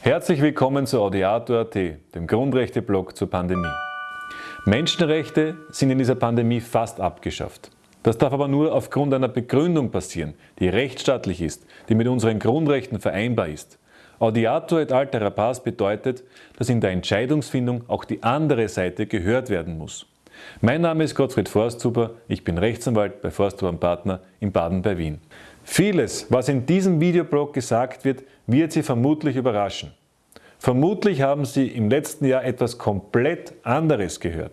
Herzlich willkommen zu Audiator.at, dem Grundrechte-Blog zur Pandemie. Menschenrechte sind in dieser Pandemie fast abgeschafft. Das darf aber nur aufgrund einer Begründung passieren, die rechtsstaatlich ist, die mit unseren Grundrechten vereinbar ist. Audiator et altera pars bedeutet, dass in der Entscheidungsfindung auch die andere Seite gehört werden muss. Mein Name ist Gottfried Forsthuber, ich bin Rechtsanwalt bei Forsthuber Partner in Baden bei Wien. Vieles, was in diesem Videoblog gesagt wird, wird Sie vermutlich überraschen. Vermutlich haben Sie im letzten Jahr etwas komplett anderes gehört.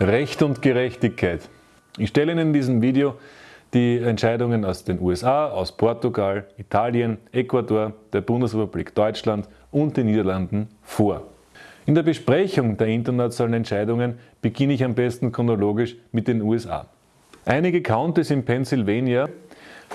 Recht und Gerechtigkeit. Ich stelle Ihnen in diesem Video die Entscheidungen aus den USA, aus Portugal, Italien, Ecuador, der Bundesrepublik Deutschland und den Niederlanden vor. In der Besprechung der internationalen Entscheidungen beginne ich am besten chronologisch mit den USA. Einige Counties in Pennsylvania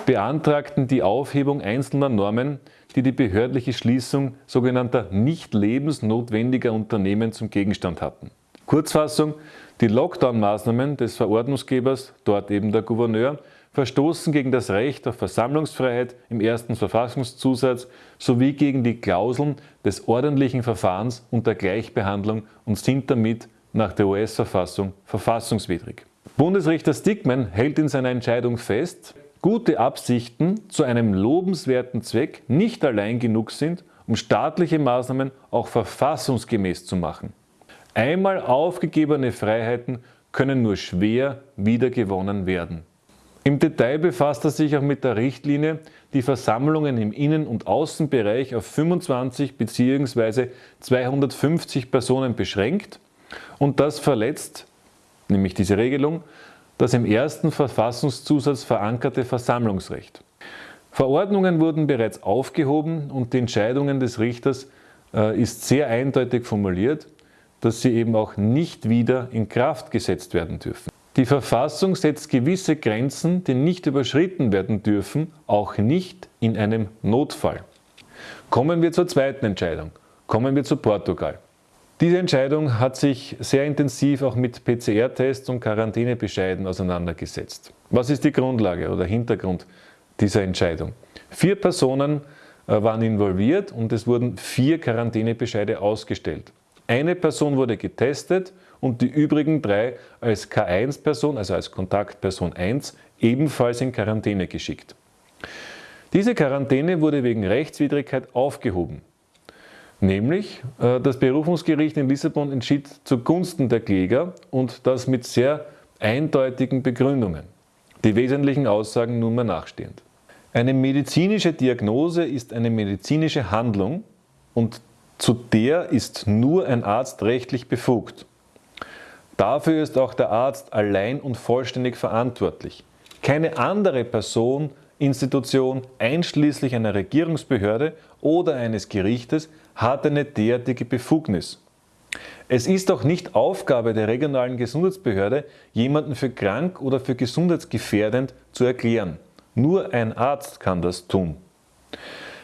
beantragten die Aufhebung einzelner Normen, die die behördliche Schließung sogenannter nicht lebensnotwendiger Unternehmen zum Gegenstand hatten. Kurzfassung, die Lockdown-Maßnahmen des Verordnungsgebers, dort eben der Gouverneur, verstoßen gegen das Recht auf Versammlungsfreiheit im ersten Verfassungszusatz sowie gegen die Klauseln des ordentlichen Verfahrens und der Gleichbehandlung und sind damit nach der US-Verfassung verfassungswidrig. Bundesrichter Stickman hält in seiner Entscheidung fest, gute Absichten zu einem lobenswerten Zweck nicht allein genug sind, um staatliche Maßnahmen auch verfassungsgemäß zu machen. Einmal aufgegebene Freiheiten können nur schwer wiedergewonnen werden. Im Detail befasst er sich auch mit der Richtlinie, die Versammlungen im Innen- und Außenbereich auf 25 bzw. 250 Personen beschränkt und das verletzt, nämlich diese Regelung, das im ersten Verfassungszusatz verankerte Versammlungsrecht. Verordnungen wurden bereits aufgehoben und die Entscheidungen des Richters äh, ist sehr eindeutig formuliert, dass sie eben auch nicht wieder in Kraft gesetzt werden dürfen. Die Verfassung setzt gewisse Grenzen, die nicht überschritten werden dürfen, auch nicht in einem Notfall. Kommen wir zur zweiten Entscheidung. Kommen wir zu Portugal. Diese Entscheidung hat sich sehr intensiv auch mit PCR-Tests und Quarantänebescheiden auseinandergesetzt. Was ist die Grundlage oder Hintergrund dieser Entscheidung? Vier Personen äh, waren involviert und es wurden vier Quarantänebescheide ausgestellt. Eine Person wurde getestet und die übrigen drei als K1-Person, also als Kontaktperson 1, ebenfalls in Quarantäne geschickt. Diese Quarantäne wurde wegen Rechtswidrigkeit aufgehoben. Nämlich, äh, das Berufungsgericht in Lissabon entschied zugunsten der Kläger und das mit sehr eindeutigen Begründungen. Die wesentlichen Aussagen nunmehr nachstehend. Eine medizinische Diagnose ist eine medizinische Handlung und zu der ist nur ein Arzt rechtlich befugt. Dafür ist auch der Arzt allein und vollständig verantwortlich. Keine andere Person, Institution, einschließlich einer Regierungsbehörde oder eines Gerichtes, hat eine derartige Befugnis. Es ist auch nicht Aufgabe der regionalen Gesundheitsbehörde, jemanden für krank oder für gesundheitsgefährdend zu erklären. Nur ein Arzt kann das tun.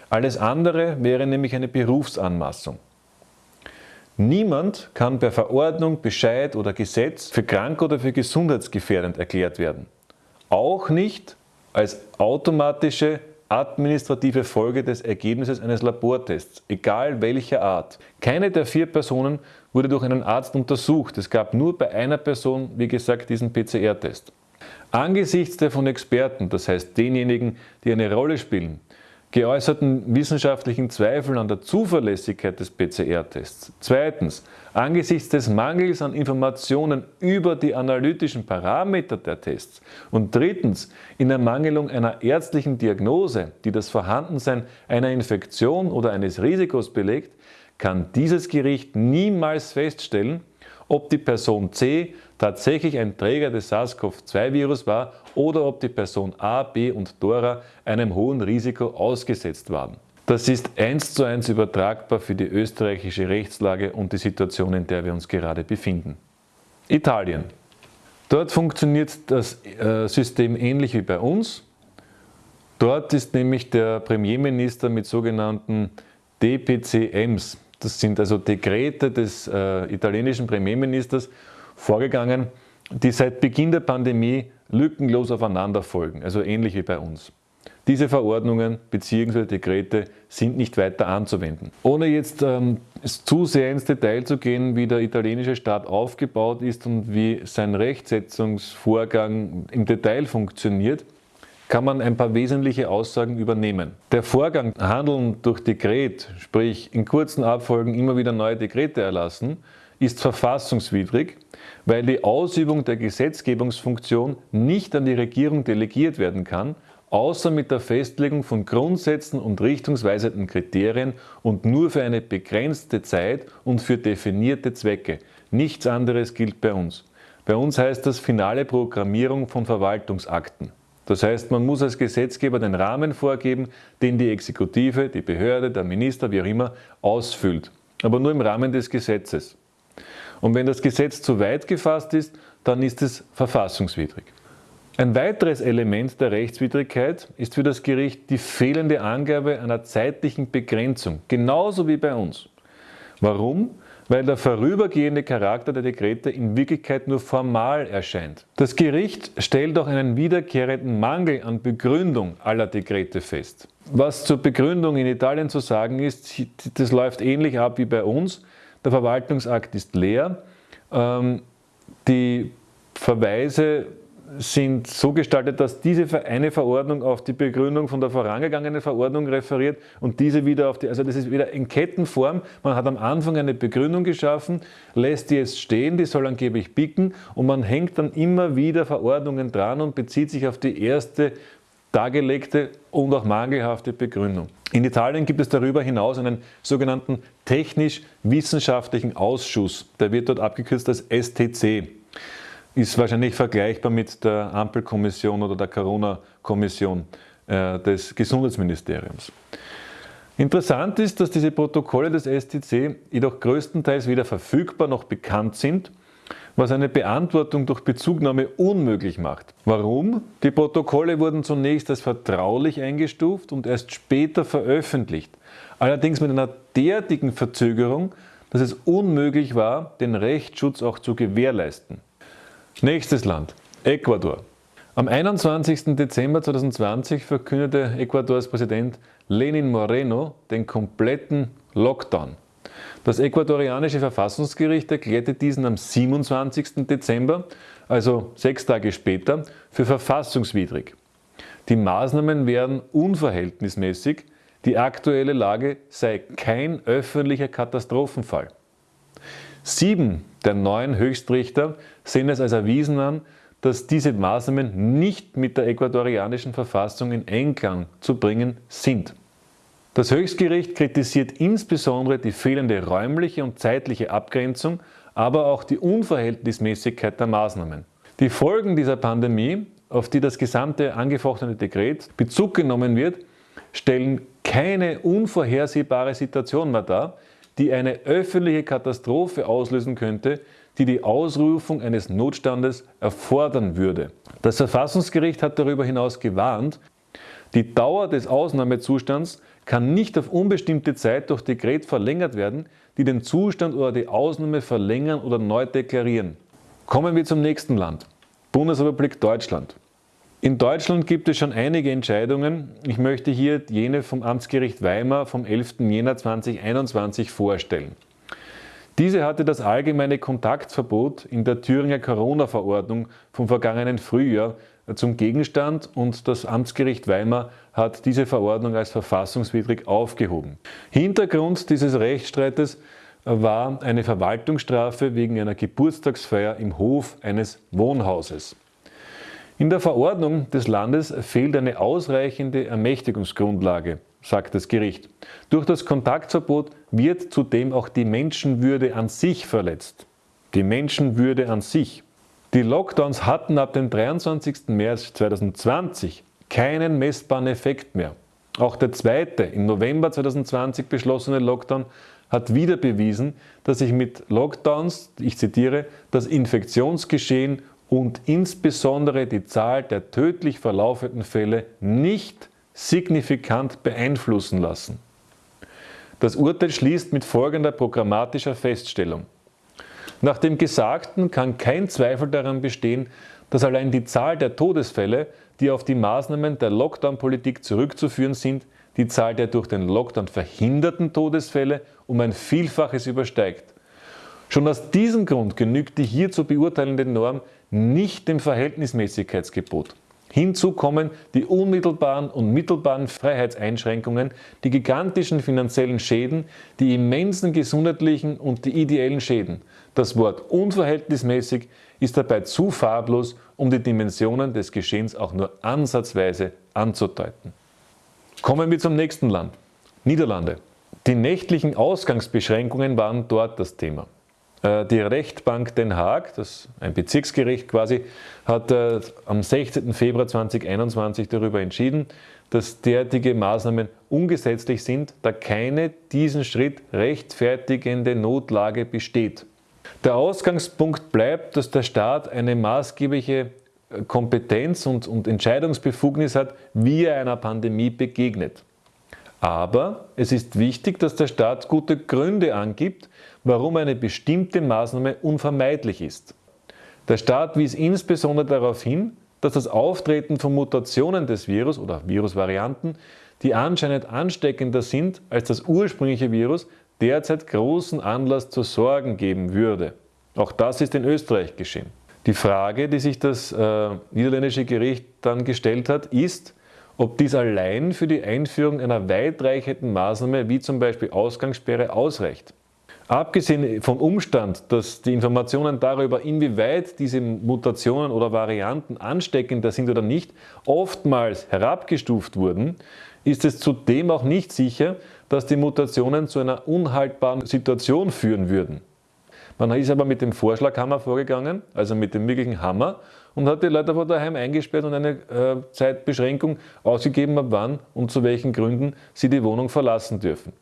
Alles andere wäre nämlich eine Berufsanmaßung. Niemand kann per Verordnung, Bescheid oder Gesetz für krank oder für gesundheitsgefährdend erklärt werden. Auch nicht als automatische administrative Folge des Ergebnisses eines Labortests, egal welcher Art. Keine der vier Personen wurde durch einen Arzt untersucht. Es gab nur bei einer Person, wie gesagt, diesen PCR-Test. Angesichts der von Experten, das heißt denjenigen, die eine Rolle spielen, geäußerten wissenschaftlichen Zweifel an der Zuverlässigkeit des PCR-Tests. Zweitens, angesichts des Mangels an Informationen über die analytischen Parameter der Tests. Und drittens, in Ermangelung einer ärztlichen Diagnose, die das Vorhandensein einer Infektion oder eines Risikos belegt, kann dieses Gericht niemals feststellen, ob die Person C tatsächlich ein Träger des SARS-CoV-2-Virus war oder ob die Person A, B und Dora einem hohen Risiko ausgesetzt waren. Das ist eins zu eins übertragbar für die österreichische Rechtslage und die Situation, in der wir uns gerade befinden. Italien. Dort funktioniert das äh, System ähnlich wie bei uns. Dort ist nämlich der Premierminister mit sogenannten DPCMs, das sind also Dekrete des äh, italienischen Premierministers, vorgegangen, die seit Beginn der Pandemie lückenlos aufeinander folgen, also ähnlich wie bei uns. Diese Verordnungen bzw. Dekrete sind nicht weiter anzuwenden. Ohne jetzt ähm, zu sehr ins Detail zu gehen, wie der italienische Staat aufgebaut ist und wie sein Rechtsetzungsvorgang im Detail funktioniert, kann man ein paar wesentliche Aussagen übernehmen. Der Vorgang Handeln durch Dekret, sprich in kurzen Abfolgen immer wieder neue Dekrete erlassen, ist verfassungswidrig, weil die Ausübung der Gesetzgebungsfunktion nicht an die Regierung delegiert werden kann, außer mit der Festlegung von Grundsätzen und richtungsweisenden Kriterien und nur für eine begrenzte Zeit und für definierte Zwecke. Nichts anderes gilt bei uns. Bei uns heißt das finale Programmierung von Verwaltungsakten. Das heißt, man muss als Gesetzgeber den Rahmen vorgeben, den die Exekutive, die Behörde, der Minister, wie auch immer, ausfüllt. Aber nur im Rahmen des Gesetzes. Und wenn das Gesetz zu weit gefasst ist, dann ist es verfassungswidrig. Ein weiteres Element der Rechtswidrigkeit ist für das Gericht die fehlende Angabe einer zeitlichen Begrenzung, genauso wie bei uns. Warum? Weil der vorübergehende Charakter der Dekrete in Wirklichkeit nur formal erscheint. Das Gericht stellt auch einen wiederkehrenden Mangel an Begründung aller Dekrete fest. Was zur Begründung in Italien zu sagen ist, das läuft ähnlich ab wie bei uns. Der Verwaltungsakt ist leer. Ähm, die Verweise sind so gestaltet, dass diese eine Verordnung auf die Begründung von der vorangegangenen Verordnung referiert und diese wieder auf die, also das ist wieder in Kettenform. Man hat am Anfang eine Begründung geschaffen, lässt die jetzt stehen, die soll angeblich bicken und man hängt dann immer wieder Verordnungen dran und bezieht sich auf die erste dargelegte und auch mangelhafte Begründung. In Italien gibt es darüber hinaus einen sogenannten technisch-wissenschaftlichen Ausschuss, der wird dort abgekürzt als STC ist wahrscheinlich vergleichbar mit der Ampelkommission oder der Corona-Kommission äh, des Gesundheitsministeriums. Interessant ist, dass diese Protokolle des STC jedoch größtenteils weder verfügbar noch bekannt sind, was eine Beantwortung durch Bezugnahme unmöglich macht. Warum? Die Protokolle wurden zunächst als vertraulich eingestuft und erst später veröffentlicht, allerdings mit einer derartigen Verzögerung, dass es unmöglich war, den Rechtsschutz auch zu gewährleisten. Nächstes Land, Ecuador. Am 21. Dezember 2020 verkündete Ecuadors Präsident Lenin Moreno den kompletten Lockdown. Das ecuadorianische Verfassungsgericht erklärte diesen am 27. Dezember, also sechs Tage später, für verfassungswidrig. Die Maßnahmen wären unverhältnismäßig, die aktuelle Lage sei kein öffentlicher Katastrophenfall. Sieben der neuen Höchstrichter sehen es als erwiesen an, dass diese Maßnahmen nicht mit der ecuadorianischen Verfassung in Einklang zu bringen sind. Das Höchstgericht kritisiert insbesondere die fehlende räumliche und zeitliche Abgrenzung, aber auch die Unverhältnismäßigkeit der Maßnahmen. Die Folgen dieser Pandemie, auf die das gesamte angefochtene Dekret Bezug genommen wird, stellen keine unvorhersehbare Situation mehr dar, die eine öffentliche Katastrophe auslösen könnte, die die Ausrufung eines Notstandes erfordern würde. Das Verfassungsgericht hat darüber hinaus gewarnt, die Dauer des Ausnahmezustands kann nicht auf unbestimmte Zeit durch Dekret verlängert werden, die den Zustand oder die Ausnahme verlängern oder neu deklarieren. Kommen wir zum nächsten Land, Bundesrepublik Deutschland. In Deutschland gibt es schon einige Entscheidungen. Ich möchte hier jene vom Amtsgericht Weimar vom 11. Jänner 2021 vorstellen. Diese hatte das allgemeine Kontaktverbot in der Thüringer Corona-Verordnung vom vergangenen Frühjahr zum Gegenstand und das Amtsgericht Weimar hat diese Verordnung als verfassungswidrig aufgehoben. Hintergrund dieses Rechtsstreites war eine Verwaltungsstrafe wegen einer Geburtstagsfeier im Hof eines Wohnhauses. In der Verordnung des Landes fehlt eine ausreichende Ermächtigungsgrundlage, sagt das Gericht. Durch das Kontaktverbot wird zudem auch die Menschenwürde an sich verletzt. Die Menschenwürde an sich. Die Lockdowns hatten ab dem 23. März 2020 keinen messbaren Effekt mehr. Auch der zweite, im November 2020 beschlossene Lockdown hat wieder bewiesen, dass sich mit Lockdowns, ich zitiere, das Infektionsgeschehen und insbesondere die Zahl der tödlich verlaufenden Fälle nicht signifikant beeinflussen lassen. Das Urteil schließt mit folgender programmatischer Feststellung. Nach dem Gesagten kann kein Zweifel daran bestehen, dass allein die Zahl der Todesfälle, die auf die Maßnahmen der Lockdown-Politik zurückzuführen sind, die Zahl der durch den Lockdown verhinderten Todesfälle um ein Vielfaches übersteigt. Schon aus diesem Grund genügt die hier zu beurteilende Norm nicht dem Verhältnismäßigkeitsgebot. Hinzu kommen die unmittelbaren und mittelbaren Freiheitseinschränkungen, die gigantischen finanziellen Schäden, die immensen gesundheitlichen und die ideellen Schäden. Das Wort unverhältnismäßig ist dabei zu farblos, um die Dimensionen des Geschehens auch nur ansatzweise anzudeuten. Kommen wir zum nächsten Land, Niederlande. Die nächtlichen Ausgangsbeschränkungen waren dort das Thema. Äh, die Rechtbank Den Haag, das ein Bezirksgericht quasi, hat äh, am 16. Februar 2021 darüber entschieden, dass derartige Maßnahmen ungesetzlich sind, da keine diesen Schritt rechtfertigende Notlage besteht. Der Ausgangspunkt bleibt, dass der Staat eine maßgebliche äh, Kompetenz und, und Entscheidungsbefugnis hat, wie er einer Pandemie begegnet. Aber es ist wichtig, dass der Staat gute Gründe angibt, warum eine bestimmte Maßnahme unvermeidlich ist. Der Staat wies insbesondere darauf hin, dass das Auftreten von Mutationen des Virus oder Virusvarianten, die anscheinend ansteckender sind als das ursprüngliche Virus, derzeit großen Anlass zu Sorgen geben würde. Auch das ist in Österreich geschehen. Die Frage, die sich das äh, niederländische Gericht dann gestellt hat, ist, ob dies allein für die Einführung einer weitreichenden Maßnahme wie zum Beispiel Ausgangssperre ausreicht. Abgesehen vom Umstand, dass die Informationen darüber, inwieweit diese Mutationen oder Varianten ansteckender sind oder nicht, oftmals herabgestuft wurden, ist es zudem auch nicht sicher, dass die Mutationen zu einer unhaltbaren Situation führen würden. Man ist aber mit dem Vorschlaghammer vorgegangen, also mit dem wirklichen Hammer, und hat die Leute vor daheim eingesperrt und eine äh, Zeitbeschränkung ausgegeben, ab wann und zu welchen Gründen sie die Wohnung verlassen dürfen.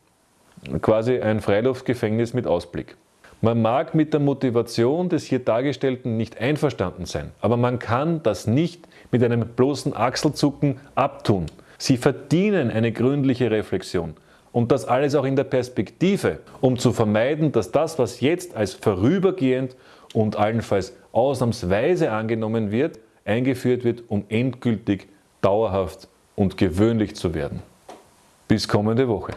Quasi ein Freiluftgefängnis mit Ausblick. Man mag mit der Motivation des hier Dargestellten nicht einverstanden sein, aber man kann das nicht mit einem bloßen Achselzucken abtun. Sie verdienen eine gründliche Reflexion. Und das alles auch in der Perspektive, um zu vermeiden, dass das, was jetzt als vorübergehend und allenfalls ausnahmsweise angenommen wird, eingeführt wird, um endgültig, dauerhaft und gewöhnlich zu werden. Bis kommende Woche.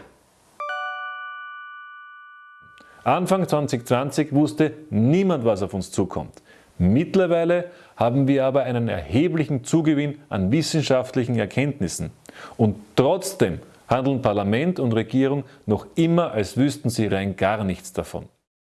Anfang 2020 wusste niemand, was auf uns zukommt. Mittlerweile haben wir aber einen erheblichen Zugewinn an wissenschaftlichen Erkenntnissen. Und trotzdem handeln Parlament und Regierung noch immer, als wüssten sie rein gar nichts davon.